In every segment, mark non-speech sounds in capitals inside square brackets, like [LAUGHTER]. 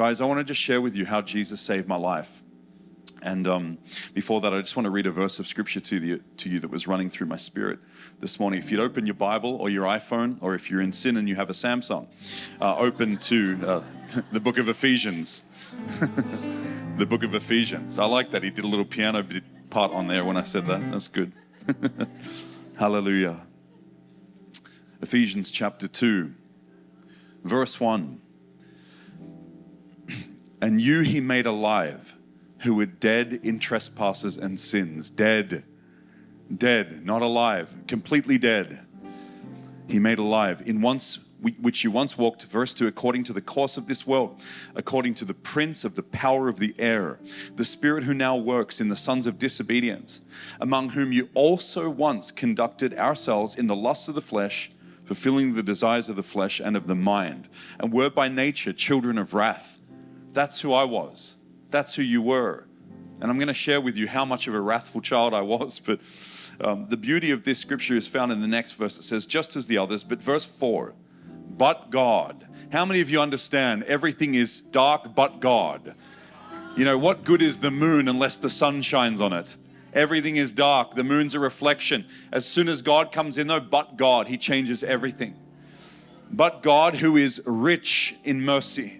Guys, I want to just share with you how Jesus saved my life. And um, before that, I just want to read a verse of scripture to, the, to you that was running through my spirit this morning. If you'd open your Bible or your iPhone, or if you're in sin and you have a Samsung, uh, open to uh, [LAUGHS] the book of Ephesians. [LAUGHS] the book of Ephesians. I like that. He did a little piano part on there when I said that. That's good. [LAUGHS] Hallelujah. Ephesians chapter 2, verse 1. And you he made alive who were dead in trespasses and sins. Dead. Dead, not alive, completely dead. He made alive in once which you once walked, verse 2, according to the course of this world, according to the prince of the power of the air, the spirit who now works in the sons of disobedience, among whom you also once conducted ourselves in the lusts of the flesh, fulfilling the desires of the flesh and of the mind, and were by nature children of wrath. That's who I was. That's who you were. And I'm going to share with you how much of a wrathful child I was. [LAUGHS] But um, the beauty of this scripture is found in the next verse. It says, just as the others, but verse 4, but God. How many of you understand everything is dark but God? You know, what good is the moon unless the sun shines on it? Everything is dark. The moon's a reflection. As soon as God comes in, though, but God, He changes everything. But God, who is rich in mercy,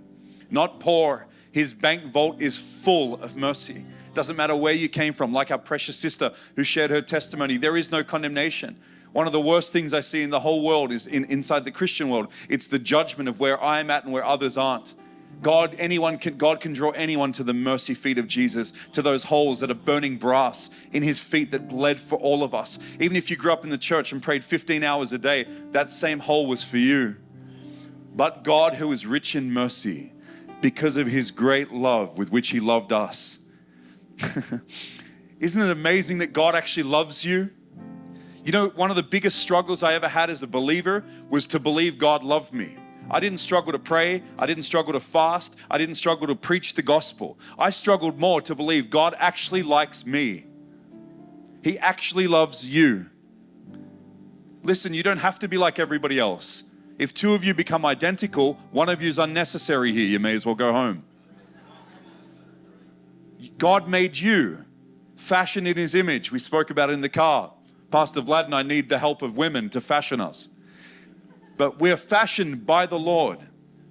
not poor, his bank vault is full of mercy. Doesn't matter where you came from, like our precious sister who shared her testimony, there is no condemnation. One of the worst things I see in the whole world is in, inside the Christian world. It's the judgment of where I'm at and where others aren't. God, anyone can, God can draw anyone to the mercy feet of Jesus, to those holes that are burning brass in his feet that bled for all of us. Even if you grew up in the church and prayed 15 hours a day, that same hole was for you. But God, who is rich in mercy, because of his great love with which he loved us. [LAUGHS] Isn't it amazing that God actually loves you? You know, one of the biggest struggles I ever had as a believer was to believe God loved me. I didn't struggle to pray. I didn't struggle to fast. I didn't struggle to preach the gospel. I struggled more to believe God actually likes me. He actually loves you. Listen, you don't have to be like everybody else. If two of you become identical, one of you is unnecessary here. You may as well go home. God made you, fashioned in His image. We spoke about it in the car. Pastor Vlad and I need the help of women to fashion us. But we're fashioned by the Lord,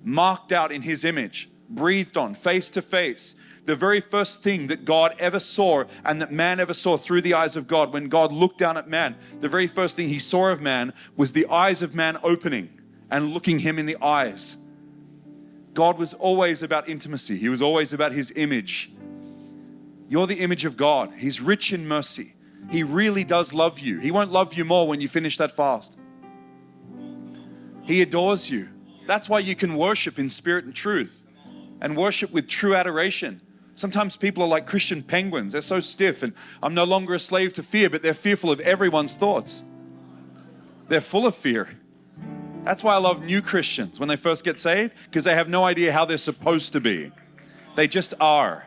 marked out in His image, breathed on, face to face. The very first thing that God ever saw and that man ever saw through the eyes of God, when God looked down at man, the very first thing He saw of man was the eyes of man opening and looking him in the eyes. God was always about intimacy. He was always about his image. You're the image of God. He's rich in mercy. He really does love you. He won't love you more when you finish that fast. He adores you. That's why you can worship in spirit and truth and worship with true adoration. Sometimes people are like Christian penguins. They're so stiff and I'm no longer a slave to fear, but they're fearful of everyone's thoughts. They're full of fear. That's why I love new Christians when they first get saved because they have no idea how they're supposed to be. They just are.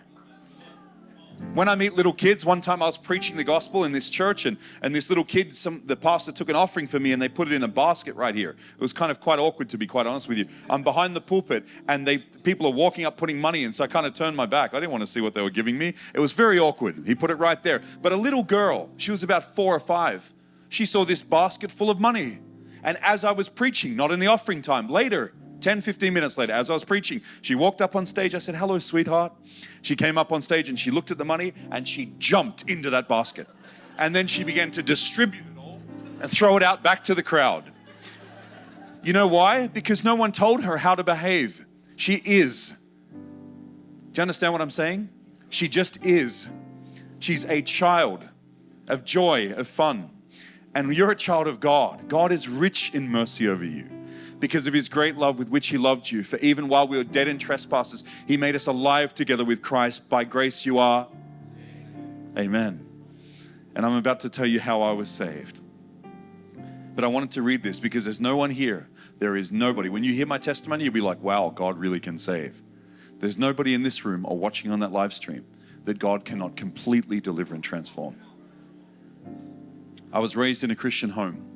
When I meet little kids, one time I was preaching the gospel in this church and, and this little kid, some, the pastor took an offering for me and they put it in a basket right here. It was kind of quite awkward to be quite honest with you. I'm behind the pulpit and they people are walking up putting money in so I kind of turned my back. I didn't want to see what they were giving me. It was very awkward. He put it right there. But a little girl, she was about four or five, she saw this basket full of money and as I was preaching, not in the offering time, later, 10, 15 minutes later, as I was preaching, she walked up on stage. I said, Hello, sweetheart. She came up on stage and she looked at the money and she jumped into that basket. And then she began to distribute it all and throw it out back to the crowd. You know why? Because no one told her how to behave. She is. Do you understand what I'm saying? She just is. She's a child of joy, of fun and you're a child of God, God is rich in mercy over you because of his great love with which he loved you. For even while we were dead in trespasses, he made us alive together with Christ. By grace you are. Amen. And I'm about to tell you how I was saved. But I wanted to read this because there's no one here. There is nobody. When you hear my testimony, you'll be like, wow, God really can save. There's nobody in this room or watching on that live stream that God cannot completely deliver and transform. I was raised in a Christian home.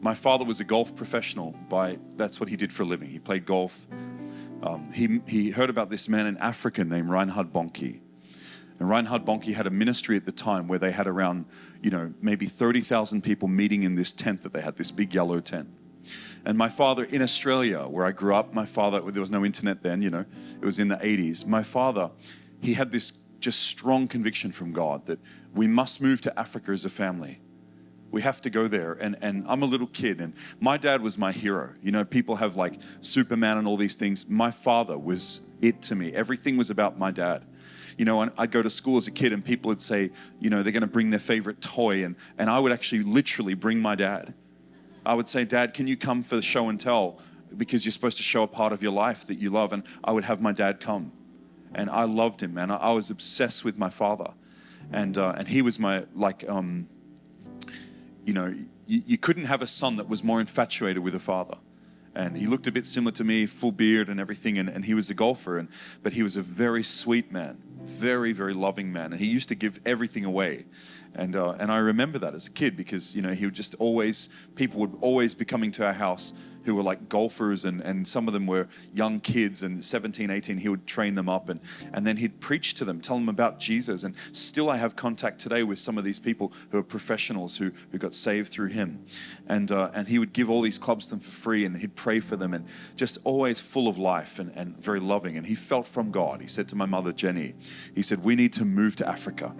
My father was a golf professional by that's what he did for a living. He played golf um, he, he heard about this man in Africa named Reinhard Bonnke. And Reinhard Bonnke had a ministry at the time where they had around, you know, maybe 30,000 people meeting in this tent that they had, this big yellow tent. And my father in Australia, where I grew up, my father, there was no internet then, you know, it was in the 80s. My father, he had this just strong conviction from God that we must move to Africa as a family. We have to go there. And, and I'm a little kid, and my dad was my hero. You know, people have like Superman and all these things. My father was it to me. Everything was about my dad you know, I'd go to school as a kid and people would say, you know, they're going to bring their favorite toy. And, and I would actually literally bring my dad. I would say, Dad, can you come for the show and tell? Because you're supposed to show a part of your life that you love. And I would have my dad come. And I loved him, man. I, I was obsessed with my father. And, uh, and he was my, like, um, you know, you, you couldn't have a son that was more infatuated with a father. And he looked a bit similar to me, full beard and everything, and, and he was a golfer, and but he was a very sweet man, very very loving man, and he used to give everything away, and uh, and I remember that as a kid because you know he would just always people would always be coming to our house who were like golfers and, and some of them were young kids and 17 18 he would train them up and, and then he'd preach to them tell them about jesus. And still i have contact today with some of these people who are professionals who, who got saved through him. And, uh, and he would give all these clubs to them for free and he'd pray for them and just always full of life and, and very loving. And he felt from god. He said to my mother jenny he said we need to move to africa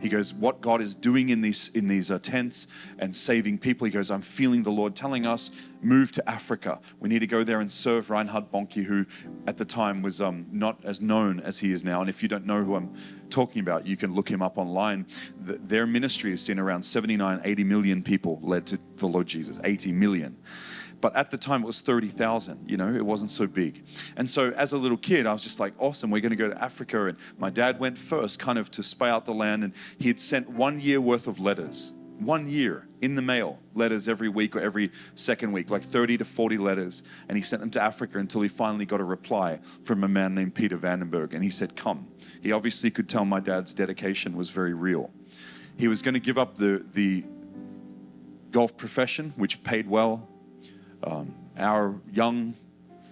he goes, what God is doing in these in these uh, tents and saving people. He goes, I'm feeling the Lord telling us move to Africa. We need to go there and serve Reinhard Bonnke, who at the time was um, not as known as he is now. And if you don't know who I'm talking about, you can look him up online. The, their ministry has seen around 79, 80 million people led to the Lord Jesus. 80 million. But at the time, it was 30,000. You know, it wasn't so big. And so, as a little kid, I was just like, awesome, we're going to go to Africa. And my dad went first, kind of to spy out the land. And he had sent one year worth of letters, one year in the mail, letters every week or every second week, like 30 to 40 letters. And he sent them to Africa until he finally got a reply from a man named Peter Vandenberg. And he said, Come. He obviously could tell my dad's dedication was very real. He was going to give up the, the golf profession, which paid well, um, our young,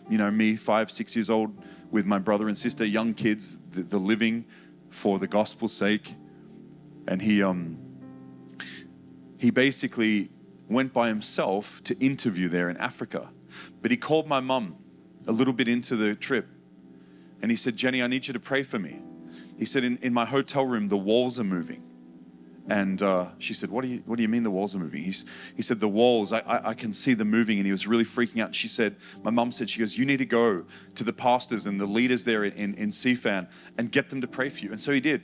you know, me, five, six years old, with my brother and sister, young kids, the, the living for the gospel's sake. And he, um, he basically went by himself to interview there in Africa. But he called my mum a little bit into the trip and he said, Jenny, I need you to pray for me. He said, in, in my hotel room, the walls are moving. And uh, she said, what do, you, what do you mean the walls are moving? He's, he said, The walls, I, I, I can see them moving. And he was really freaking out. And she said, My mum said, She goes, You need to go to the pastors and the leaders there in, in, CFAN and get them to pray for you. And so he did.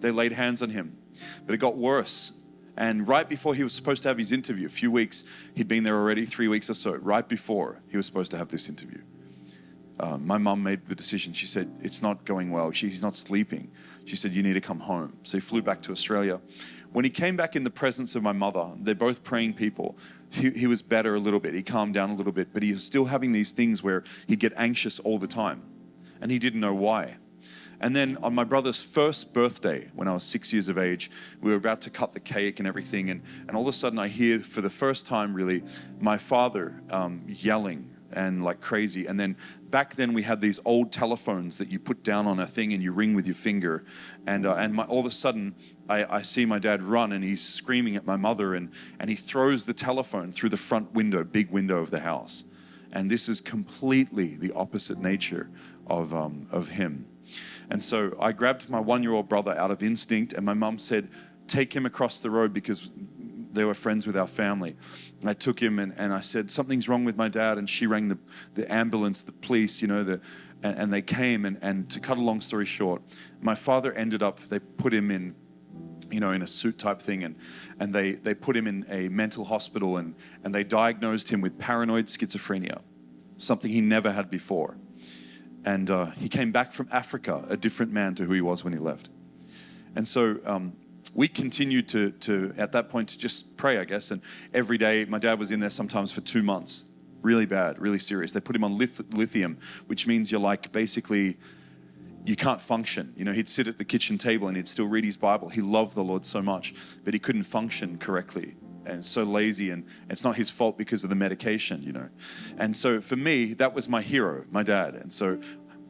They laid hands on him. But it got worse. And right before he was supposed to have his interview, a few weeks, he'd been there already, three weeks or so, right before he was supposed to have this interview. Uh, my mum made the decision. She said, It's not going well. She, he's not sleeping. She said, You need to come home. So he flew back to Australia. When he came back in the presence of my mother, they're both praying people. He, he was better a little bit. He calmed down a little bit, but he was still having these things where he'd get anxious all the time. And he didn't know why. And then on my brother's first birthday, when I was six years of age, we were about to cut the cake and everything. And, and all of a sudden, I hear for the first time, really, my father um, yelling and like crazy. And then back then we had these old telephones that you put down on a thing and you ring with your finger. And, uh, and my, all of a sudden, I, I, see my dad run and he's screaming at my mother and, and he throws the telephone through the front window, big window of the house. And this is completely the opposite nature of, um, of him. And so I grabbed my one year old brother out of instinct, and my mum said, Take him across the road because they were friends with our family. I took him and, and I said, Something's wrong with my dad. And she rang the, the ambulance, the police, you know, the, and, and they came. And, and to cut a long story short, my father ended up, they put him in you know, in a suit type thing, and, and they, they put him in a mental hospital and, and they diagnosed him with paranoid schizophrenia, something he never had before. And uh, he came back from Africa a different man to who he was when he left. And so um, we continued to, to, at that point, to just pray, I guess. And every day, my dad was in there sometimes for two months. Really bad, really serious. They put him on lith- lithium, which means you're like basically, you can't function. You know, he'd sit at the kitchen table and he'd still read his Bible. He loved the Lord so much, but he couldn't function correctly. and so lazy, and it's not his fault because of the medication, you know. And so for me, that was my hero, my dad. And so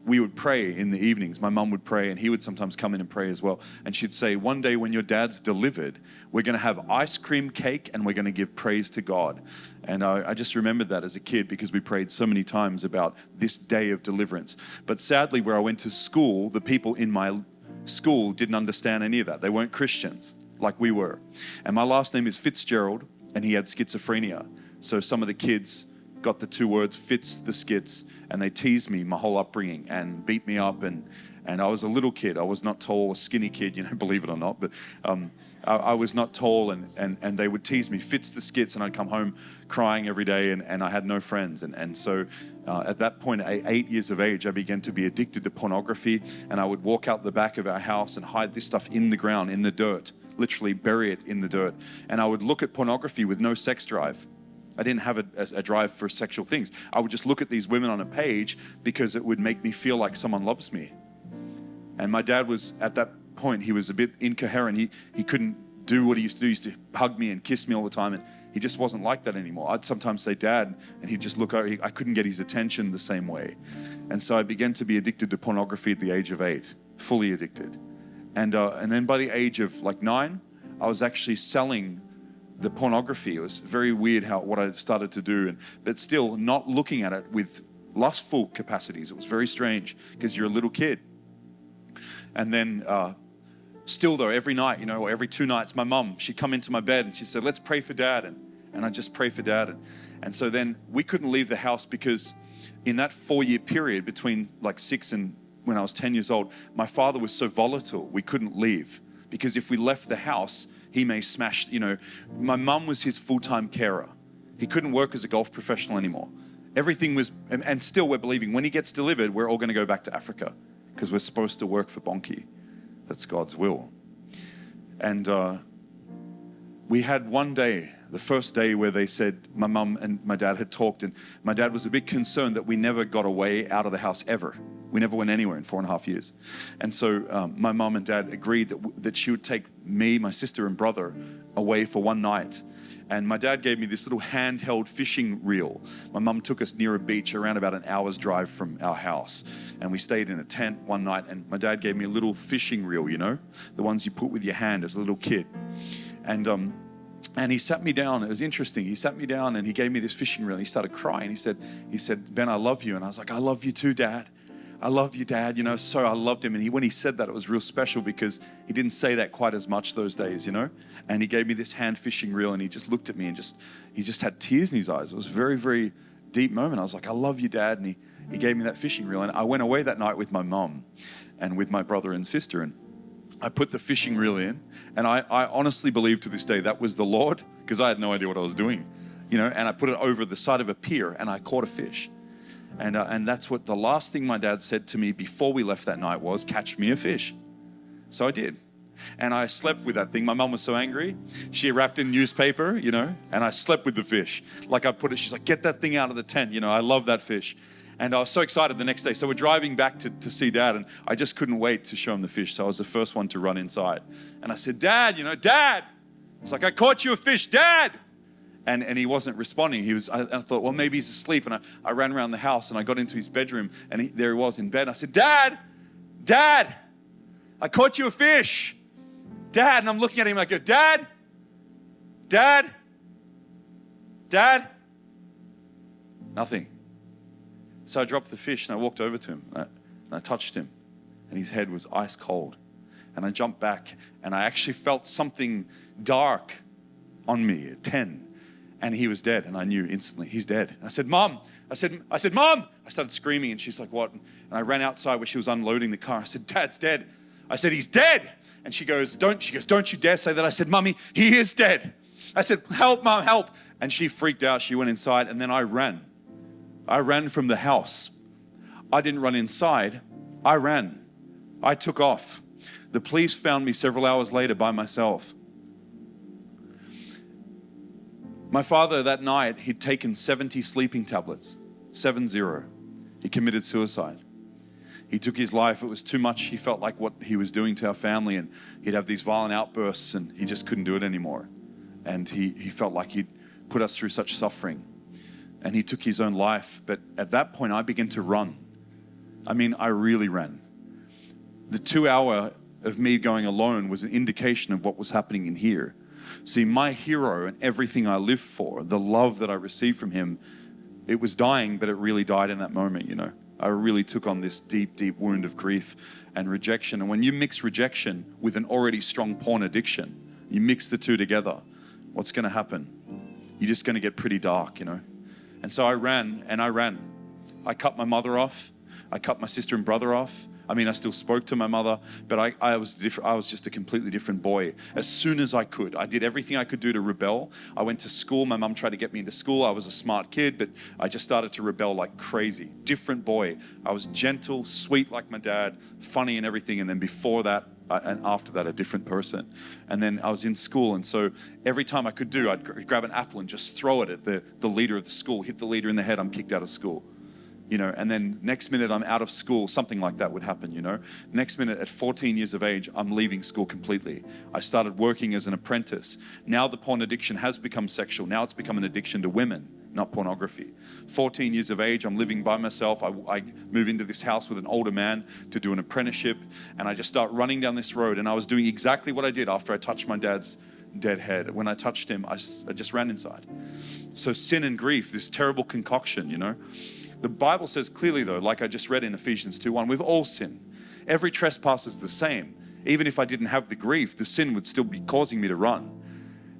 we would pray in the evenings. My mum would pray, and he would sometimes come in and pray as well. And she'd say, One day when your dad's delivered, we're going to have ice cream cake and we're going to give praise to God. And I, I, just remembered that as a kid because we prayed so many times about this day of deliverance. But sadly, where I went to school, the people in my school didn't understand any of that. They weren't Christians like we were. And my last name is Fitzgerald, and he had schizophrenia. So some of the kids got the two words Fitz the skits, and they teased me my whole upbringing and beat me up. And, and I was a little kid. I was not tall, a skinny kid, you know, [LAUGHS] believe it or not. But um, I, I, was not tall, and, and, and they would tease me, fits the skits, and I'd come home crying every day, and, and I had no friends. And, and so uh, at that point, at eight years of age, I began to be addicted to pornography, and I would walk out the back of our house and hide this stuff in the ground, in the dirt literally bury it in the dirt. And I would look at pornography with no sex drive. I didn't have a, a, drive for sexual things. I would just look at these women on a page because it would make me feel like someone loves me. And my dad was, at that point, he was a bit incoherent. He, he couldn't do what he used to do. He used to hug me and kiss me all the time. And he just wasn't like that anymore. I'd sometimes say, Dad, and he'd just look over. I couldn't get his attention the same way. And so I began to be addicted to pornography at the age of eight, fully addicted. And, uh, and then by the age of like nine, I was actually selling the pornography. It was very weird how what I started to do, and but still not looking at it with lustful capacities. It was very strange because you're a little kid. And then uh, still though, every night, you know, or every two nights, my mum she'd come into my bed and she said, "Let's pray for Dad," and and I just pray for Dad, and and so then we couldn't leave the house because in that four year period between like six and when I was 10 years old, my father was so volatile, we couldn't leave. Because if we left the house, he may smash, you know. My mum was his full time carer. He couldn't work as a golf professional anymore. Everything was, and, and still we're believing when he gets delivered, we're all going to go back to Africa because we're supposed to work for Bonnke. That's God's will. And uh, we had one day, the first day where they said my mum and my dad had talked, and my dad was a bit concerned that we never got away out of the house ever. We never went anywhere in four and a half years. And so um, my mom and dad agreed that, that she would take me, my sister, and brother away for one night. And my dad gave me this little handheld fishing reel. My mum took us near a beach around about an hour's drive from our house. And we stayed in a tent one night. And my dad gave me a little fishing reel, you know, the ones you put with your hand as a little kid. And, um, and he sat me down. It was interesting. He sat me down and he gave me this fishing reel. He started crying. He said, he said, Ben, I love you. And I was like, I love you too, Dad. I love you, Dad. You know, so I loved him. And he, when he said that, it was real special because he didn't say that quite as much those days, you know. And he gave me this hand fishing reel, and he just looked at me and just he just had tears in his eyes. It was a very, very deep moment. I was like, I love you, Dad. And he he gave me that fishing reel, and I went away that night with my mom and with my brother and sister, and I put the fishing reel in, and I, I honestly believe to this day that was the Lord because I had no idea what I was doing, you know. And I put it over the side of a pier, and I caught a fish. And, uh, and that's what the last thing my dad said to me before we left that night was, catch me a fish. So I did. And I slept with that thing. My mom was so angry. She wrapped in newspaper, you know, and I slept with the fish. Like I put it, she's like, get that thing out of the tent. You know, I love that fish. And I was so excited the next day. So we're driving back to, to see dad, and I just couldn't wait to show him the fish. So I was the first one to run inside. And I said, Dad, you know, Dad. It's like, I caught you a fish, Dad and, and he wasn't responding. He was, I, I thought, well, maybe he's asleep. And I, I ran around the house and I got into his bedroom and he, there he was in bed. I said, Dad, Dad, I caught you a fish. Dad, and I'm looking at him. I go, Dad, Dad, Dad, nothing. So I dropped the fish and I walked over to him and I, and I touched him and his head was ice cold. And I jumped back and I actually felt something dark on me at 10 and he was dead and i knew instantly he's dead. I said mom i said i said mom i started screaming and she's like what? And i ran outside where she was unloading the car. I said dad's dead. I said he's dead. And she goes don't she goes don't you dare say that. I said mommy he is dead. I said help mom help. And she freaked out. She went inside and then i ran. I ran from the house. I didn't run inside. I ran. I took off. The police found me several hours later by myself My father that night, he'd taken 70 sleeping tablets, 7 0. He committed suicide. He took his life. It was too much. He felt like what he was doing to our family, and he'd have these violent outbursts, and he just couldn't do it anymore. and he, he felt like he'd put us through such suffering. And he took his own life. But at that point, I began to run. I mean, I really ran. The two hour of me going alone was an indication of what was happening in here. See, my hero and everything I live for, the love that I received from him, it was dying, but it really died in that moment, you know. I really took on this deep, deep wound of grief and rejection. And when you mix rejection with an already strong porn addiction, you mix the two together, what's going to happen? You're just going to get pretty dark, you know. And so I ran and I ran. I cut my mother off. I cut my sister and brother off. I mean, I still spoke to my mother, but I, I was different. I was just a completely different boy. As soon as I could, I did everything I could do to rebel. I went to school. My mum tried to get me into school. I was a smart kid, but I just started to rebel like crazy. Different boy. I was gentle, sweet like my dad, funny and everything. And then before that, uh, and after that, a different person. And then I was in school, and so every time I could do, I'd grab an apple and just throw it at the, the leader of the school, hit the leader in the head, I'm kicked out of school you know, and then next minute I'm out of school, something like that would happen, you know. Next minute at 14 years of age, I'm leaving school completely. I started working as an apprentice. Now the porn addiction has become sexual. Now it's become an addiction to women, not pornography. 14 years of age, I'm living by myself. I, I move into this house with an older man to do an apprenticeship, and I just start running down this road. And I was doing exactly what I did after I touched my dad's dead head. When I touched him, I, I just ran inside. So sin and grief, this terrible concoction, you know. The Bible says clearly, though, like I just read in Ephesians 2 1, we've all sinned. Every trespass is the same. Even if I didn't have the grief, the sin would still be causing me to run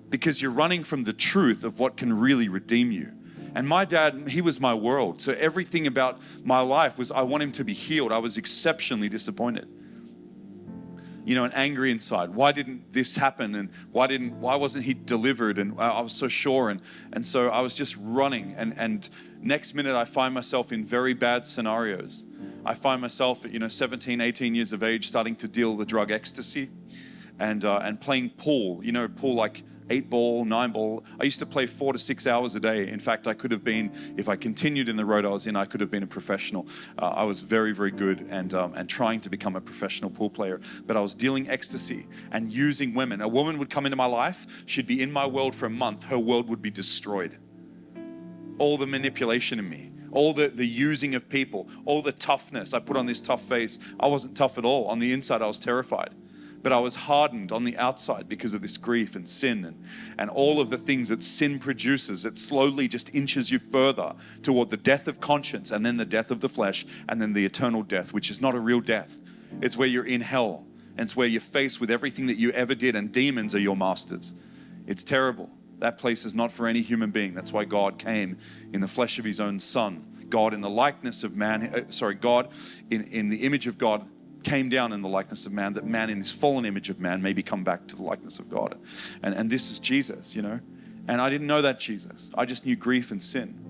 because you're running from the truth of what can really redeem you. And my dad, he was my world. So everything about my life was I want him to be healed. I was exceptionally disappointed. You know, and angry inside. Why didn't this happen? And why didn't why wasn't he delivered? And I was so sure. And and so I was just running and and Next minute, I find myself in very bad scenarios. I find myself at you know 17, 18 years of age starting to deal the drug ecstasy, and uh, and playing pool. You know, pool like eight ball, nine ball. I used to play four to six hours a day. In fact, I could have been, if I continued in the road I was in, I could have been a professional. Uh, I was very, very good and um, and trying to become a professional pool player. But I was dealing ecstasy and using women. A woman would come into my life. She'd be in my world for a month. Her world would be destroyed all the manipulation in me, all the, the using of people, all the toughness. I put on this tough face. I wasn't tough at all. On the inside, I was terrified. But I was hardened on the outside because of this grief and sin and, and all of the things that sin produces. It slowly just inches you further toward the death of conscience and then the death of the flesh and then the eternal death, which is not a real death. It's where you're in hell and it's where you're faced with everything that you ever did and demons are your masters. It's terrible. That place is not for any human being. That's why God came in the flesh of his own son. God in the likeness of man, uh, sorry, God in, in the image of God came down in the likeness of man, that man in this fallen image of man may become back to the likeness of God. And, and this is Jesus, you know. And I didn't know that Jesus. I just knew grief and sin.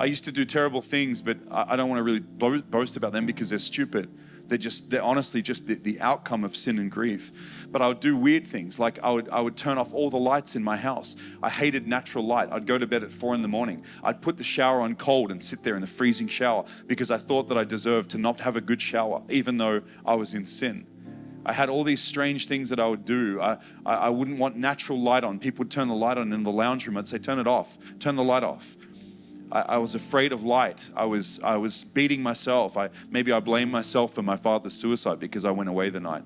I used to do terrible things, but I, I don't want to really boast about them because they're stupid. They're just, they're honestly just the, the outcome of sin and grief. But I would do weird things, like I would, I would turn off all the lights in my house. I hated natural light. I'd go to bed at four in the morning. I'd put the shower on cold and sit there in the freezing shower because I thought that I deserved to not have a good shower, even though I was in sin. I had all these strange things that I would do. I, I, I, wouldn't want natural light on. People would turn the light on in the lounge room. I'd say, turn it off, turn the light off. I, I, was afraid of light. I was, I was beating myself. I, maybe I blamed myself for my father's suicide because I went away the night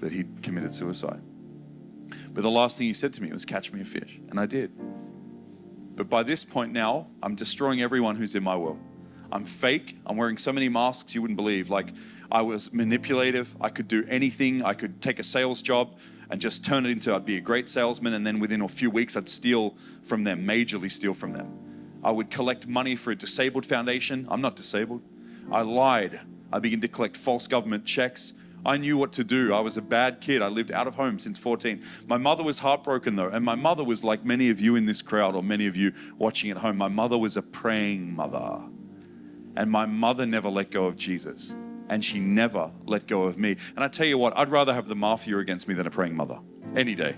that he committed suicide. But the last thing he said to me was, Catch me a fish. And I did. But by this point now, I'm destroying everyone who's in my world. I'm fake. I'm wearing so many masks you wouldn't believe. Like, I was manipulative. I could do anything. I could take a sales job and just turn it into I'd be a great salesman, and then within a few weeks, I'd steal from them, majorly steal from them. I would collect money for a disabled foundation. I'm not disabled. I lied. I began to collect false government checks. I knew what to do. I was a bad kid. I lived out of home since 14. My mother was heartbroken though, and my mother was like many of you in this crowd or many of you watching at home. My mother was a praying mother. And my mother never let go of Jesus, and she never let go of me. And I tell you what, I'd rather have the mafia against me than a praying mother any day.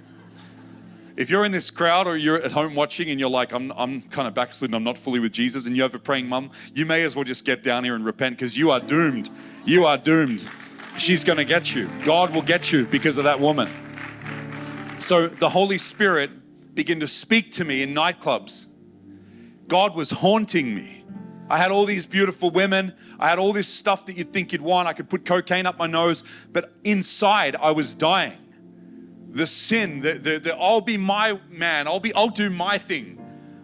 If you're in this crowd or you're at home watching and you're like, I'm, I'm kind of backslidden, I'm not fully with Jesus, and you have a praying mum, you may as well just get down here and repent because you are doomed. You are doomed. She's going to get you. God will get you because of that woman. So the Holy Spirit began to speak to me in nightclubs. God was haunting me. I had all these beautiful women. I had all this stuff that you'd think you'd want. I could put cocaine up my nose, but inside I was dying. The sin, the, the, the I'll be my man. I'll be, I'll do my thing.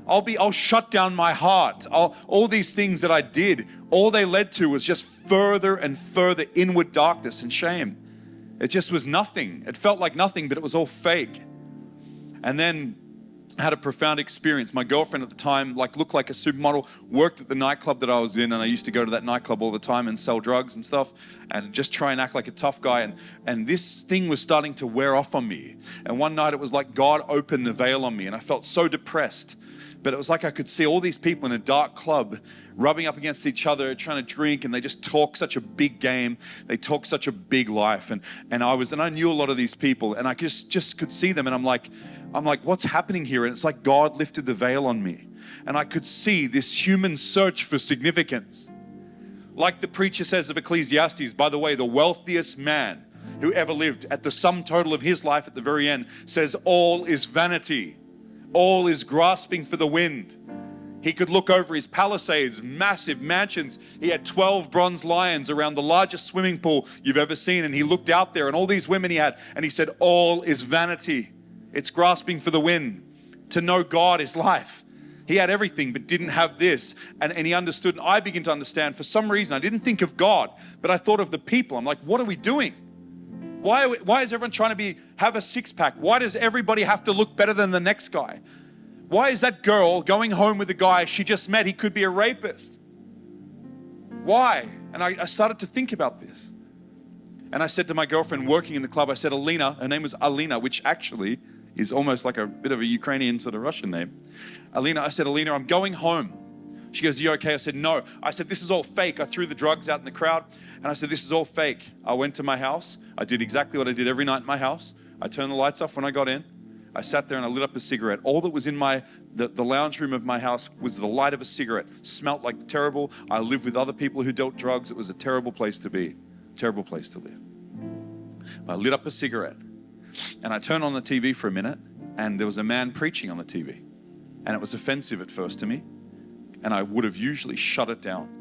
I'll be, I'll shut down my heart. I'll, all these things that I did, all they led to was just further and further inward darkness and shame. It just was nothing. It felt like nothing, but it was all fake. And then had a profound experience. My girlfriend at the time, like, looked like a supermodel, worked at the nightclub that I was in, and I used to go to that nightclub all the time and sell drugs and stuff, and just try and act like a tough guy. And and this thing was starting to wear off on me. And one night it was like God opened the veil on me, and I felt so depressed but it was like I could see all these people in a dark club rubbing up against each other, trying to drink, and they just talk such a big game. They talk such a big life. And and I was and I knew a lot of these people, and I just just could see them, and I'm like, I'm like, what's happening here? And it's like God lifted the veil on me. And I could see this human search for significance. Like the preacher says of Ecclesiastes, by the way, the wealthiest man who ever lived at the sum total of his life at the very end says, All is vanity all is grasping for the wind. He could look over his palisades, massive mansions. He had 12 bronze lions around the largest swimming pool you've ever seen. And he looked out there and all these women he had, and he said, All is vanity. It's grasping for the wind. To know God is life. He had everything, but didn't have this. And, and he understood, and I begin to understand for some reason. I didn't think of God, but I thought of the people. I'm like, what are we doing? Why, why is everyone trying to be have a six pack? Why does everybody have to look better than the next guy? Why is that girl going home with the guy she just met? He could be a rapist. Why? And I, I started to think about this. And I said to my girlfriend working in the club, I said, Alina, her name was Alina, which actually is almost like a bit of a Ukrainian sort of Russian name. Alina, I said, Alina, I'm going home. She goes, You okay? I said, No. I said, This is all fake. I threw the drugs out in the crowd and I said, This is all fake. I went to my house. I did exactly what I did every night in my house. I turned the lights off when I got in. I sat there and I lit up a cigarette. All that was in my the, the lounge room of my house was the light of a cigarette. Smelt like terrible. I lived with other people who dealt drugs. It was a terrible place to be. Terrible place to live. I lit up a cigarette and I turned on the TV for a minute and there was a man preaching on the TV. And it was offensive at first to me. And I would have usually shut it down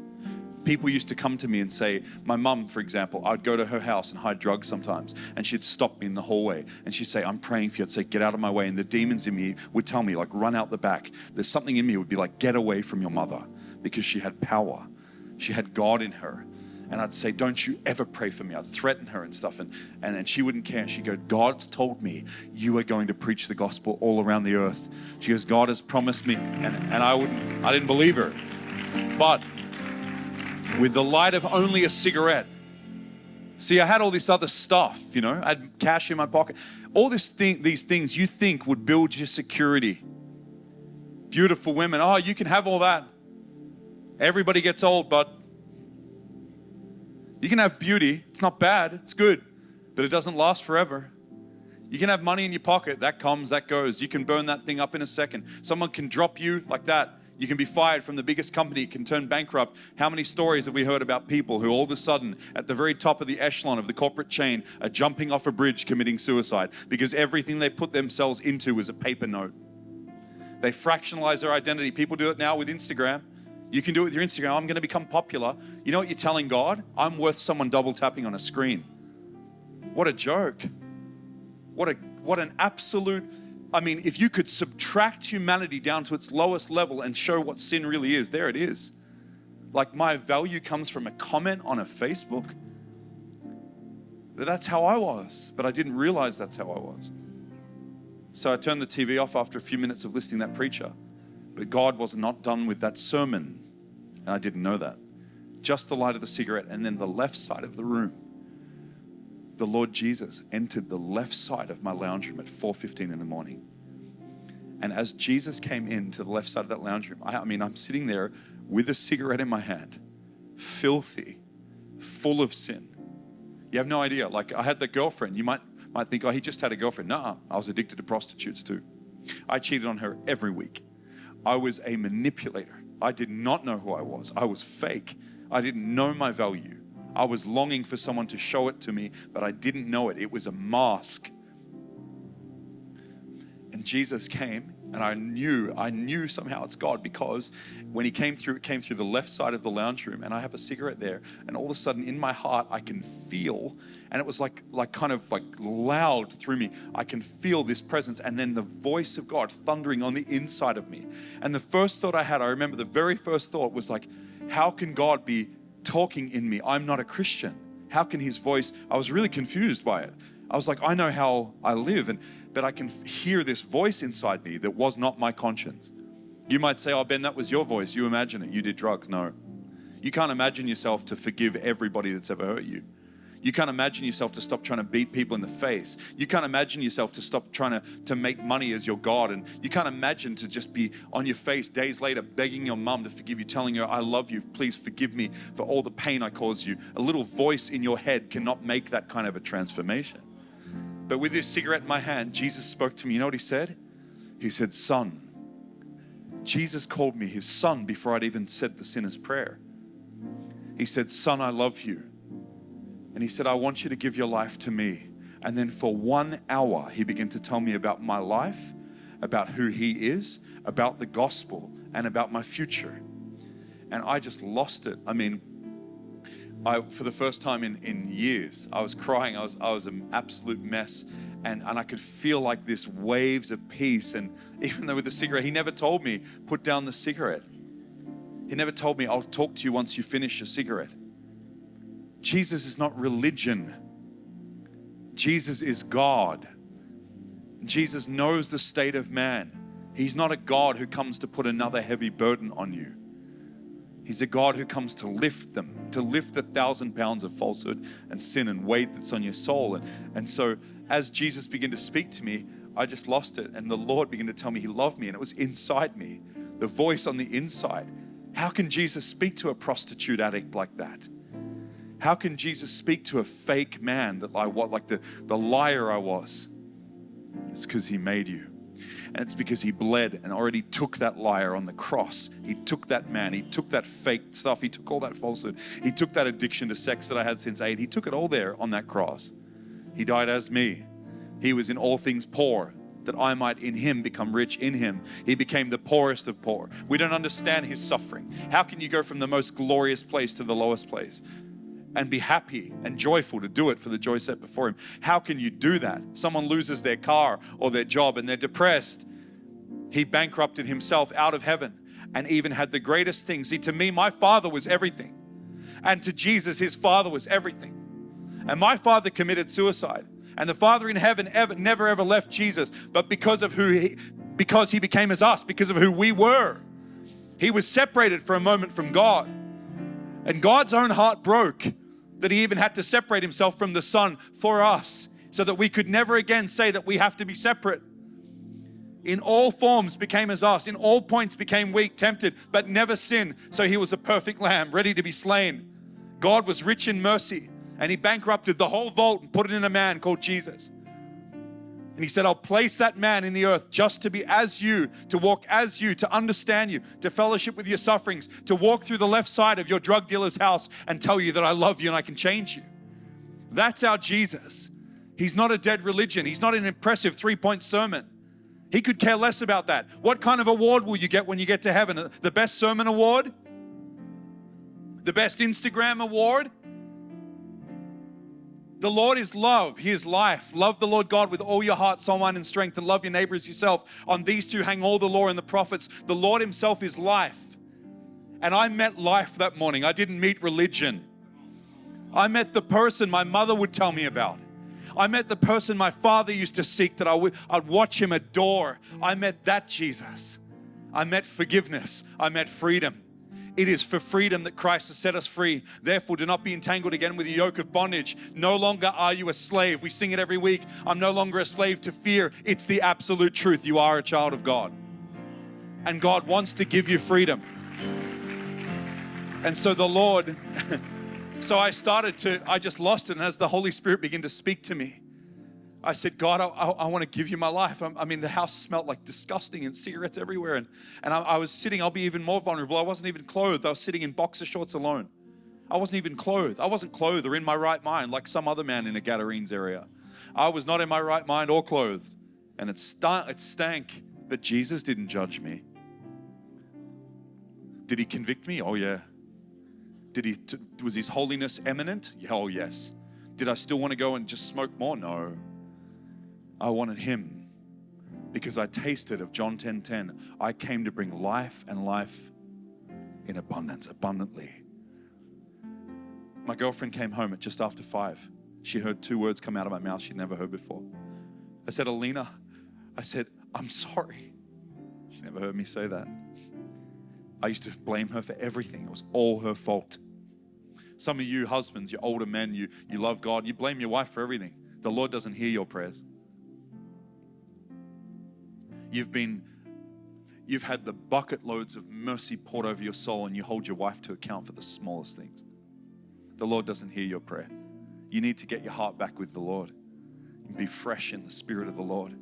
people used to come to me and say, my mum, for example, I'd go to her house and hide drugs sometimes, and she'd stop me in the hallway and she'd say, I'm praying for you. I'd say, get out of my way. And the demons in me would tell me, like, run out the back. There's something in me would be like, get away from your mother because she had power. She had God in her. And I'd say, Don't you ever pray for me. I'd threaten her and stuff. And, and, and she wouldn't care. She'd go, God's told me you are going to preach the gospel all around the earth. She goes, God has promised me. And, and I wouldn't, I didn't believe her. But with the light of only a cigarette. See, I had all this other stuff, you know, I had cash in my pocket. All this thing, these things you think would build your security. Beautiful women, oh, you can have all that. Everybody gets old, but you can have beauty. It's not bad, it's good, but it doesn't last forever. You can have money in your pocket, that comes, that goes. You can burn that thing up in a second. Someone can drop you like that you can be fired from the biggest company, can turn bankrupt. How many stories have we heard about people who all of a sudden, at the very top of the echelon of the corporate chain, are jumping off a bridge committing suicide because everything they put themselves into is a paper note? They fractionalize their identity. People do it now with Instagram. You can do it with your Instagram. I'm going to become popular. You know what you're telling God? I'm worth someone double tapping on a screen. What a joke. What a what an absolute I mean, if you could subtract humanity down to its lowest level and show what sin really is, there it is. Like my value comes from a comment on a Facebook. That's how I was, but I didn't realize that's how I was. So I turned the TV off after a few minutes of listening that preacher. But God was not done with that sermon, and I didn't know that. Just the light of the cigarette, and then the left side of the room the Lord Jesus entered the left side of my lounge room at 4:15 in the morning. And as Jesus came in to the left side of that lounge room, I, I mean, I'm sitting there with a cigarette in my hand, filthy, full of sin. You have no idea. Like I had the girlfriend. You might might think, oh, he just had a girlfriend. No, I was addicted to prostitutes too. I cheated on her every week. I was a manipulator. I did not know who I was. I was fake. I didn't know my value. I was longing for someone to show it to me, but I didn't know it. It was a mask. And Jesus came, and I knew, I knew somehow it's God because when he came through, it came through the left side of the lounge room, and I have a cigarette there, and all of a sudden in my heart I can feel, and it was like like kind of like loud through me. I can feel this presence, and then the voice of God thundering on the inside of me. And the first thought I had, I remember the very first thought was like, how can God be talking in me? I'm not a Christian. How can his voice? I was really confused by it. I was like, I know how I live, and but I can hear this voice inside me that was not my conscience. You might say, Oh, Ben, that was your voice. You imagine it. You did drugs. No. You can't imagine yourself to forgive everybody that's ever hurt you. You can't imagine yourself to stop trying to beat people in the face. You can't imagine yourself to stop trying to, to make money as your God. And you can't imagine to just be on your face days later begging your mum to forgive you, telling her, I love you, please forgive me for all the pain I caused you. A little voice in your head cannot make that kind of a transformation. But with this cigarette in my hand, Jesus spoke to me. You know what he said? He said, Son. Jesus called me his son before I'd even said the sinner's prayer. He said, Son, I love you. And he said, I want you to give your life to me. And then for one hour, he began to tell me about my life, about who he is, about the gospel, and about my future. And I just lost it. I mean, I, for the first time in, in years, I was crying. I was, I was an absolute mess. And, and I could feel like this waves of peace. And [LAUGHS] even though with the cigarette, he never told me, put down the cigarette. He never told me, I'll talk to you once you finish your cigarette. Jesus is not religion, Jesus is God. Jesus knows the state of man. He's not a God who comes to put another heavy burden on you. He's a God who comes to lift them, to lift the thousand pounds of falsehood and sin and weight that's on your soul. And, and so, as Jesus began to speak to me, I just lost it. And the Lord began to tell me He loved me, and it was inside me, the voice on the inside. How can Jesus speak to a prostitute addict like that? How can Jesus speak to a fake man that I was, like the, the liar I was? It's because He made you. And it's because he bled and already took that liar on the cross. He took that man. He took that fake stuff. He took all that falsehood. He took that addiction to sex that I had since eight. He took it all there on that cross. He died as me. He was in all things poor that I might in him become rich in him. He became the poorest of poor. We don't understand his suffering. How can you go from the most glorious place to the lowest place? And be happy and joyful to do it for the joy set before Him. How can you do that? Someone loses their car or their job and they're depressed. He bankrupted himself out of heaven and even had the greatest thing. See, to me, my father was everything. And to Jesus, his father was everything. And my father committed suicide. And the Father in heaven ever, never ever left Jesus, but because of who he, because he became as us, because of who we were, he was separated for a moment from God. And God's own heart broke that he even had to separate himself from the Son for us so that we could never again say that we have to be separate. In all forms became as us, in all points became weak, tempted, but never sinned. So he was a perfect lamb, ready to be slain. God was rich in mercy, and he bankrupted the whole vault and put it in a man called Jesus. And he said, I'll place that man in the earth just to be as you, to walk as you, to understand you, to fellowship with your sufferings, to walk through the left side of your drug dealer's house and tell you that I love you and I can change you. That's our Jesus. He's not a dead religion, he's not an impressive three point sermon. He could care less about that. What kind of award will you get when you get to heaven? The best sermon award? The best Instagram award? The Lord is love. He is life. Love the Lord God with all your heart, soul, mind, and strength, and love your neighbor as yourself. On these two hang all the law and the prophets. The Lord Himself is life. And I met life that morning. I didn't meet religion. I met the person my mother would tell me about. I met the person my father used to seek that I would I'd watch him adore. I met that Jesus. I met forgiveness. I met freedom. It is for freedom that Christ has set us free. Therefore, do not be entangled again with the yoke of bondage. No longer are you a slave. We sing it every week. I'm no longer a slave to fear. It's the absolute truth. You are a child of God. And God wants to give you freedom. And so the Lord, [LAUGHS] so I started to, I just lost it. And as the Holy Spirit began to speak to me, I said, God, I, I, I want to give you my life. I, I, mean, the house smelled like disgusting and cigarettes everywhere. And, and I, I, was sitting, I'll be even more vulnerable. I wasn't even clothed. I was sitting in boxer shorts alone. I wasn't even clothed. I wasn't clothed or in my right mind like some other man in a Gadarenes area. I was not in my right mind or clothed. and it, st- it stank, but Jesus didn't judge me. Did he convict me? Oh, yeah. Did he, t- was his holiness eminent? Oh, yes. Did I still want to go and just smoke more? No. I wanted him because I tasted of John 10:10. 10, 10. I came to bring life and life in abundance, abundantly. My girlfriend came home at just after five. She heard two words come out of my mouth she'd never heard before. I said, Alina, I said, I'm sorry. She never heard me say that. I used to blame her for everything. It was all her fault. Some of you husbands, you older men, you, you love God, you blame your wife for everything. The Lord doesn't hear your prayers. You've been you've had the bucket loads of mercy poured over your soul and you hold your wife to account for the smallest things. The Lord doesn't hear your prayer. You need to get your heart back with the Lord and be fresh in the spirit of the Lord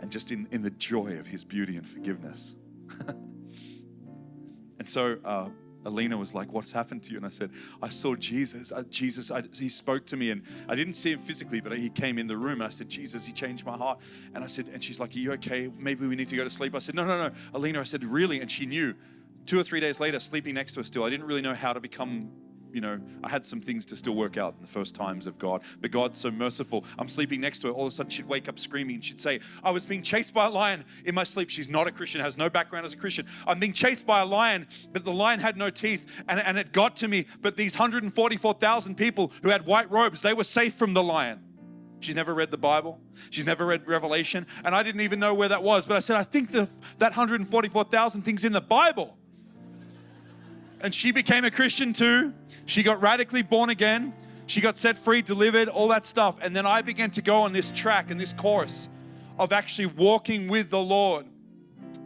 and just in, in the joy of his beauty and forgiveness. [LAUGHS] and so uh, Alina was like, What's happened to you? And I said, I saw Jesus. I, Jesus, I, he spoke to me, and I didn't see him physically, but he came in the room. And I said, Jesus, he changed my heart. And I said, And she's like, Are you okay? Maybe we need to go to sleep. I said, No, no, no. Alina, I said, Really? And she knew. Two or three days later, sleeping next to her still, I didn't really know how to become you know, I had some things to still work out in the first times of God. But God's so merciful. I'm sleeping next to her. All of a sudden, she'd wake up screaming she'd say, I was being chased by a lion in my sleep. She's not a Christian, has no background as a Christian. I'm being chased by a lion, but the lion had no teeth and, and it got to me. But these 144,000 people who had white robes, they were safe from the lion. She's never read the Bible. She's never read Revelation. And I didn't even know where that was. But I said, I think the, that 144,000 things in the Bible. And she became a Christian too. She got radically born again. She got set free, delivered, all that stuff. And then I began to go on this track and this course of actually walking with the Lord.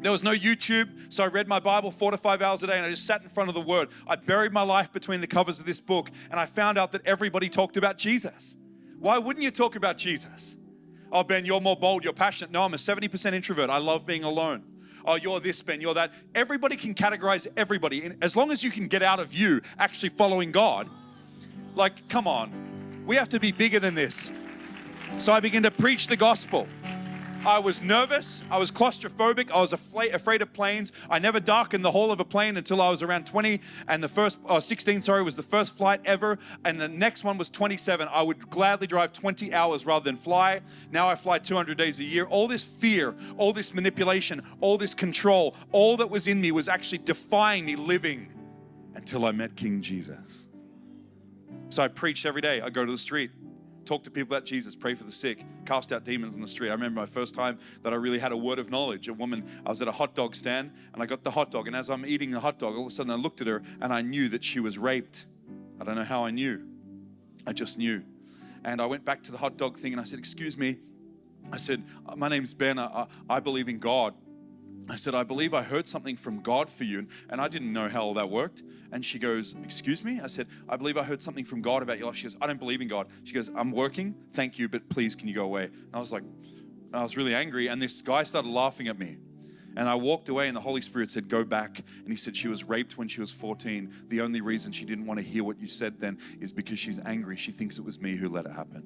There was no YouTube, so I read my Bible four to five hours a day and I just sat in front of the Word. I buried my life between the covers of this book and I found out that everybody talked about Jesus. Why wouldn't you talk about Jesus? Oh, Ben, you're more bold, you're passionate. No, I'm a 70% introvert. I love being alone oh, you're this, Ben, you're that. Everybody can categorize everybody. And as long as you can get out of you actually following God, like, come on, we have to be bigger than this. So I began to preach the gospel. I was nervous. I was claustrophobic. I was afraid of planes. I never darkened the hall of a plane until I was around 20. And the first, or 16, sorry, was the first flight ever. And the next one was 27. I would gladly drive 20 hours rather than fly. Now I fly 200 days a year. All this fear, all this manipulation, all this control, all that was in me was actually defying me living until I met King Jesus. So I preached every day. I go to the street talk to people about Jesus, pray for the sick, cast out demons on the street. I remember my first time that I really had a word of knowledge. A woman, I was at a hot dog stand and I got the hot dog, and as I'm eating the hot dog, all of a sudden I looked at her and I knew that she was raped. I don't know how I knew. I just knew. And I went back to the hot dog thing and I said, Excuse me. I said, My name's Ben. I, I believe in God. I said, I believe I heard something from God for you. And I didn't know how all that worked. And she goes, Excuse me? I said, I believe I heard something from God about your life. She goes, I don't believe in God. She goes, I'm working. Thank you, but please, can you go away? And I was like, I was really angry. And this guy started laughing at me. And I walked away, and the Holy Spirit said, Go back. And he said, She was raped when she was 14. The only reason she didn't want to hear what you said then is because she's angry. She thinks it was me who let it happen.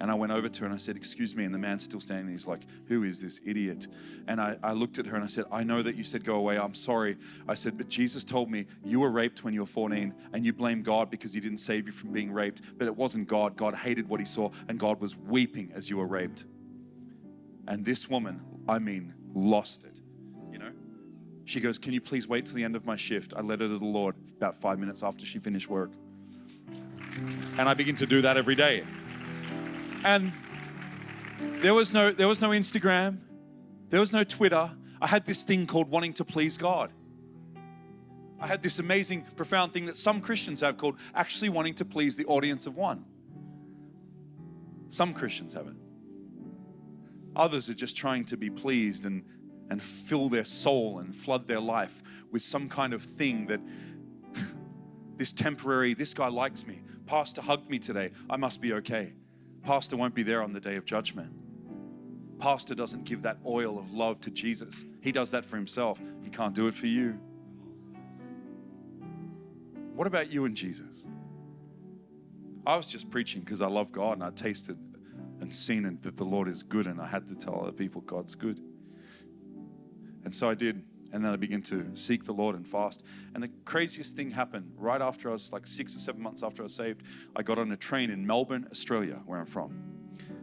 And I went over to her and I said, Excuse me. And the man's still standing. He's like, Who is this idiot? And I, I looked at her and I said, I know that you said go away. I'm sorry. I said, But Jesus told me you were raped when you were 14 and you blame God because he didn't save you from being raped. But it wasn't God. God hated what he saw and God was weeping as you were raped. And this woman, I mean, lost it. You know? She goes, Can you please wait till the end of my shift? I led her to the Lord about five minutes after she finished work. And I begin to do that every day. And there was no there was no Instagram, there was no Twitter. I had this thing called wanting to please God. I had this amazing, profound thing that some Christians have called actually wanting to please the audience of one. Some Christians have it. Others are just trying to be pleased and, and fill their soul and flood their life with some kind of thing that [LAUGHS] this temporary, this guy likes me. Pastor hugged me today. I must be okay. Pastor won't be there on the day of judgment. Pastor doesn't give that oil of love to Jesus. He does that for himself. He can't do it for you. What about you and Jesus? I was just preaching because I love God and I tasted and seen that the Lord is good, and I had to tell other people God's good. And so I did. And then I began to seek the Lord and fast. And the craziest thing happened right after I was like six or seven months after I was saved. I got on a train in Melbourne, Australia, where I'm from,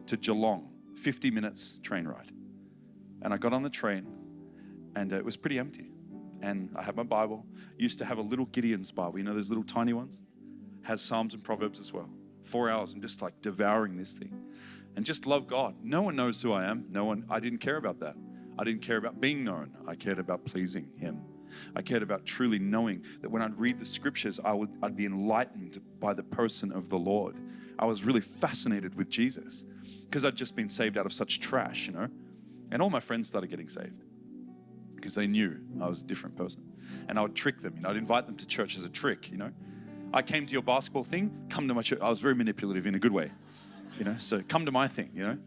to Geelong, 50 minutes train ride. And I got on the train, and uh, it was pretty empty. And I had my Bible. used to have a little Gideon's Bible, you know, those little tiny ones? Has Psalms and Proverbs as well. Four hours, I'm just like devouring this thing and just love God. No one knows who I am. No one, I didn't care about that. I didn't care about being known. I cared about pleasing Him. I cared about truly knowing that when I'd read the scriptures, I would, I'd be enlightened by the person of the Lord. I was really fascinated with Jesus because I'd just been saved out of such trash, you know. And all my friends started getting saved because they knew I was a different person. And I would trick them, you know, I'd invite them to church as a trick, you know. I came to your basketball thing, come to my church. I was very manipulative in a good way, you know, so come to my thing, you know.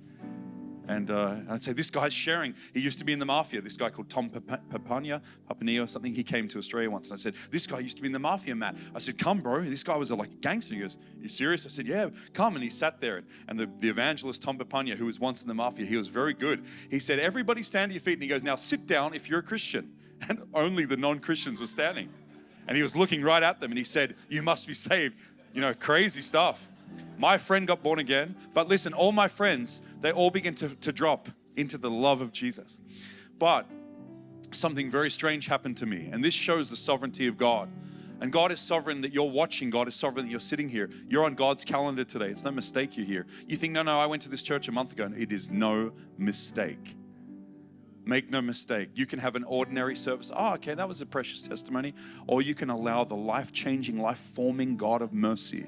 And, uh, I'd say, this guy's sharing. He used to be in the mafia. This guy called Tom Papania, Papania or something. He came to Australia once. And I said, this guy used to be in the mafia, Matt. I said, come, bro. This guy was a, like a gangster. He goes, you serious? I said, yeah, come. And he sat there. And the, the evangelist, Tom Papania, who was once in the mafia, he was very good. He said, everybody stand to your feet. And he goes, now sit down if you're a Christian. [LAUGHS] And only the non-Christians were standing. And he was looking right at them. And he said, you must be saved. You know, crazy stuff. My friend got born again, but listen, all my friends, they all begin to, to drop into the love of Jesus. But something very strange happened to me, and this shows the sovereignty of God. And God is sovereign that you're watching. God is sovereign that you're sitting here. You're on God's calendar today. It's no mistake you're here. You think, no, no, I went to this church a month ago. And it is no mistake. Make no mistake. You can have an ordinary service. Oh, okay, that was a precious testimony. Or you can allow the life changing, life forming God of mercy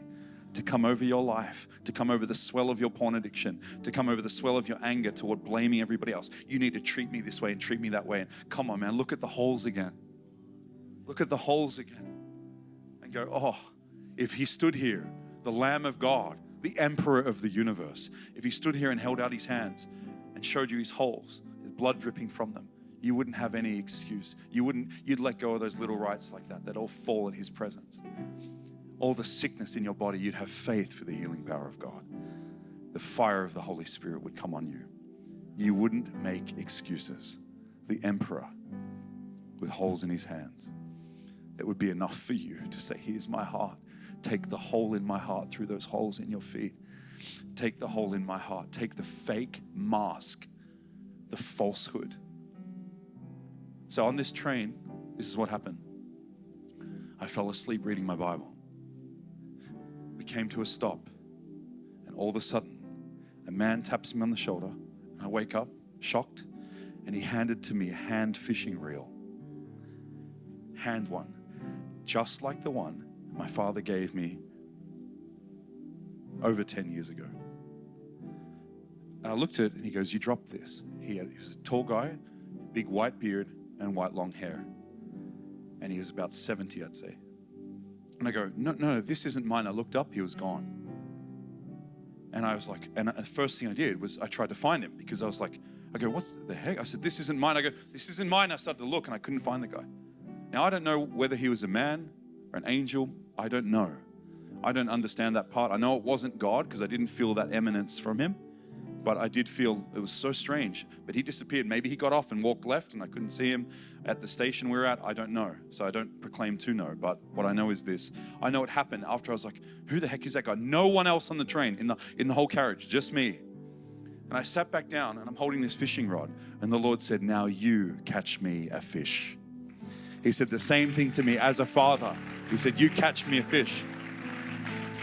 to come over your life, to come over the swell of your porn addiction, to come over the swell of your anger toward blaming everybody else. You need to treat me this way and treat me that way. And come on, man, look at the holes again. Look at the holes again. And go, oh, if he stood here, the Lamb of God, the Emperor of the universe, if he stood here and held out his hands and showed you his holes, his blood dripping from them, you wouldn't have any excuse. You wouldn't, you'd let go of those little rights like that that all fall in his presence all the sickness in your body, you'd have faith for the healing power of God. The fire of the Holy Spirit would come on you. You wouldn't make excuses. The emperor with holes in his hands. It would be enough for you to say, Here's my heart. Take the hole in my heart through those holes in your feet. Take the hole in my heart. Take the fake mask, the falsehood. So on this train, this is what happened. I fell asleep reading my Bible we came to a stop. And all of a sudden, a man taps me on the shoulder. And I wake up shocked. And he handed to me a hand fishing reel. Hand one. Just like the one my father gave me over 10 years ago. And I looked at it and he goes, You dropped this. He, had, he was a tall guy, big white beard, and white long hair. And he was about 70, I'd say. And I go, no, no, this isn't mine. I looked up, he was gone. And I was like, and the first thing I did was I tried to find him because I was like, I go, what the heck? I said, this isn't mine. I go, this isn't mine. I started to look and I couldn't find the guy. Now, I don't know whether he was a man or an angel. I don't know. I don't understand that part. I know it wasn't God because I didn't feel that eminence from him but I did feel it was so strange. But he disappeared. Maybe he got off and walked left, and I couldn't see him at the station we are at. I don't know. So I don't proclaim to know. But what I know is this: I know it happened after I was like, "Who the heck is that guy?" No one else on the train in the in the whole carriage, just me. And I sat back down, and I'm holding this fishing rod, and the Lord said, "Now you catch me a fish." He said the same thing to me as a father. He said, "You catch me a fish."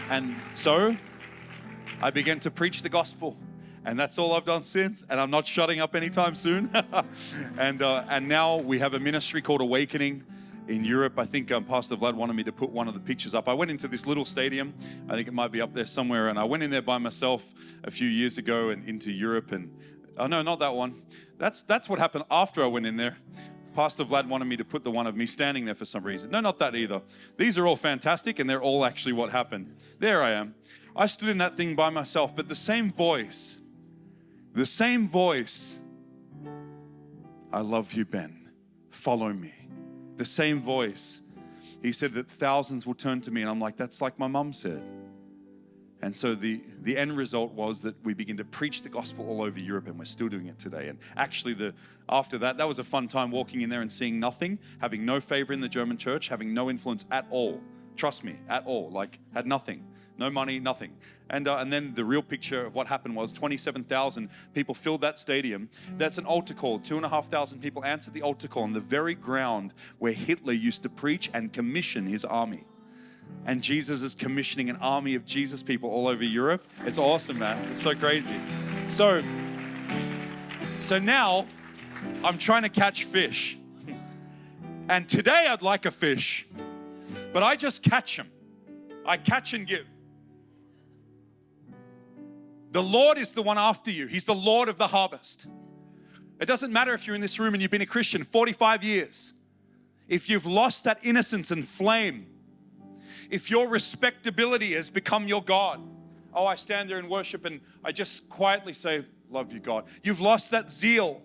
And so I began to preach the gospel and that's all I've done since. And I'm not shutting up anytime soon. [LAUGHS] and uh, and now we have a ministry called Awakening in Europe. I think um, Pastor Vlad wanted me to put one of the pictures up. I went into this little stadium. I think it might be up there somewhere. And I went in there by myself a few years ago and into Europe. And oh no, not that one. That's that's what happened after I went in there. Pastor Vlad wanted me to put the one of me standing there for some reason. No, not that either. These are all fantastic, and they're all actually what happened. There I am. I stood in that thing by myself, but the same voice the same voice, I love you, Ben. Follow me. The same voice. He said that thousands will turn to me, and I'm like, that's like my mom said. And so the, the end result was that we begin to preach the gospel all over Europe, and we're still doing it today. And actually, the after that, that was a fun time walking in there and seeing nothing, having no favor in the German church, having no influence at all. Trust me, at all. Like had nothing, no money, nothing. And uh, and then the real picture of what happened was 27,000 people filled that stadium. That's an altar call. Two and a half thousand people answered the altar call on the very ground where Hitler used to preach and commission his army and Jesus is commissioning an army of Jesus people all over Europe. It's awesome, man. It's so crazy. So, so now I'm trying to catch fish. And today I'd like a fish, but I just catch them. I catch and give. The Lord is the one after you. He's the Lord of the harvest. It doesn't matter if you're in this room and you've been a Christian 45 years. If you've lost that innocence and flame, if your respectability has become your God, oh, I stand there and worship and I just quietly say, Love you, God. You've lost that zeal.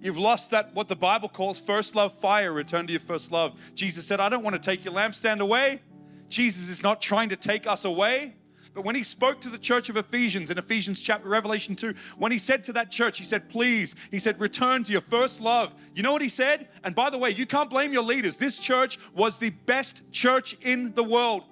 You've lost that, what the Bible calls first love fire, return to your first love. Jesus said, I don't want to take your lampstand away. Jesus is not trying to take us away. But when he spoke to the church of Ephesians in Ephesians chapter Revelation 2, when he said to that church, he said, please, he said, return to your first love. You know what he said? And by the way, you can't blame your leaders. This church was the best church in the world.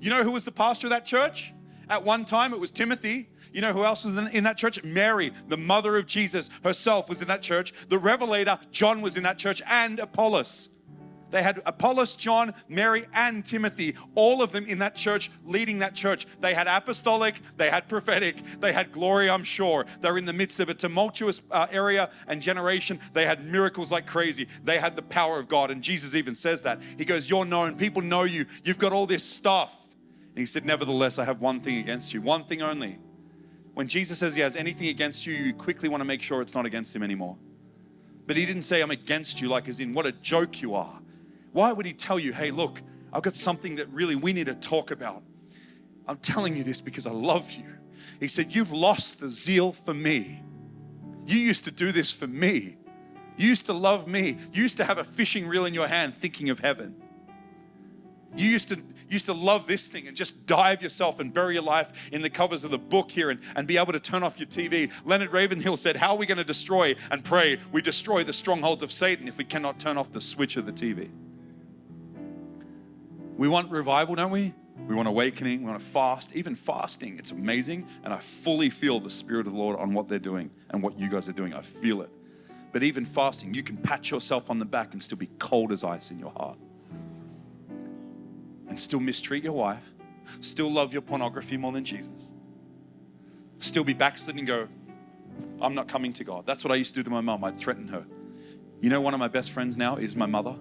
You know who was the pastor of that church? At one time, it was Timothy. You know who else was in, that church? Mary, the mother of Jesus herself, was in that church. The Revelator, John, was in that church, and Apollos. They had Apollos, John, Mary, and Timothy, all of them in that church, leading that church. They had apostolic, they had prophetic, they had glory, I'm sure. They're in the midst of a tumultuous uh, area and generation. They had miracles like crazy. They had the power of God. And Jesus even says that. He goes, You're known, people know you, you've got all this stuff. And he said, Nevertheless, I have one thing against you, one thing only. When Jesus says he has anything against you, you quickly want to make sure it's not against him anymore. But he didn't say, I'm against you, like as in, what a joke you are. Why would he tell you, hey, look, I've got something that really we need to talk about? I'm telling you this because I love you. He said, You've lost the zeal for me. You used to do this for me. You used to love me. You used to have a fishing reel in your hand thinking of heaven. You used to used to love this thing and just dive yourself and bury your life in the covers of the book here and, and be able to turn off your TV. Leonard Ravenhill said, How are we going to destroy and pray? We destroy the strongholds of Satan if we cannot turn off the switch of the TV. We want revival, don't we? We want awakening, we want to fast, even fasting. It's amazing. And I fully feel the Spirit of the Lord on what they're doing and what you guys are doing. I feel it. But even fasting, you can pat yourself on the back and still be cold as ice in your heart. And still mistreat your wife, still love your pornography more than Jesus, still be backslidden and go, I'm not coming to God. That's what I used to do to my mom. I'd threaten her. You know, one of my best friends now is my mother.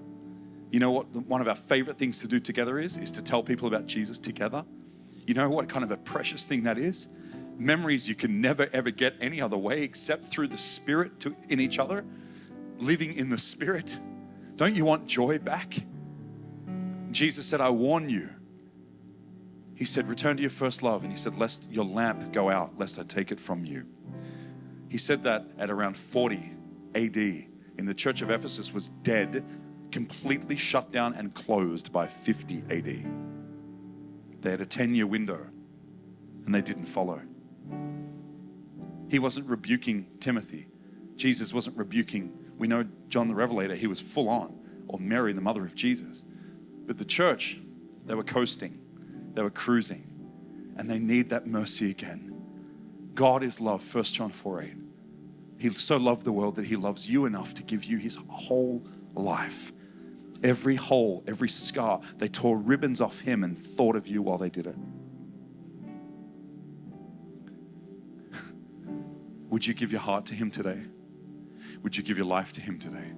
You know what one of our favorite things to do together is? Is to tell people about Jesus together. You know what kind of a precious thing that is? Memories you can never ever get any other way except through the Spirit to, in each other, living in the Spirit. Don't you want joy back? Jesus said, I warn you. He said, Return to your first love. And he said, Lest your lamp go out, lest I take it from you. He said that at around 40 AD in the church of Ephesus was dead completely shut down and closed by 50 AD. They had a 10 year window and they didn't follow. He wasn't rebuking Timothy. Jesus wasn't rebuking, we know John the Revelator, he was full on, or Mary, the mother of Jesus. But the church, they were coasting, they were cruising, and they need that mercy again. God is love, 1 John 4 8. He so loved the world that he loves you enough to give you his whole life every hole, every scar. They tore ribbons off him and thought of you while they did it. [LAUGHS] Would you give your heart to him today? Would you give your life to him today?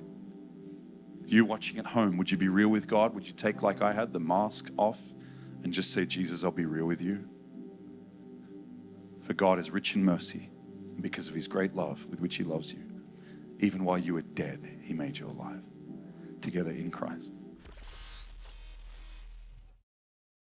You watching at home, would you be real with God? Would you take, like I had, the mask off and just say, Jesus, I'll be real with you? For God is rich in mercy and because of his great love with which he loves you. Even while you were dead, he made you alive together in Christ.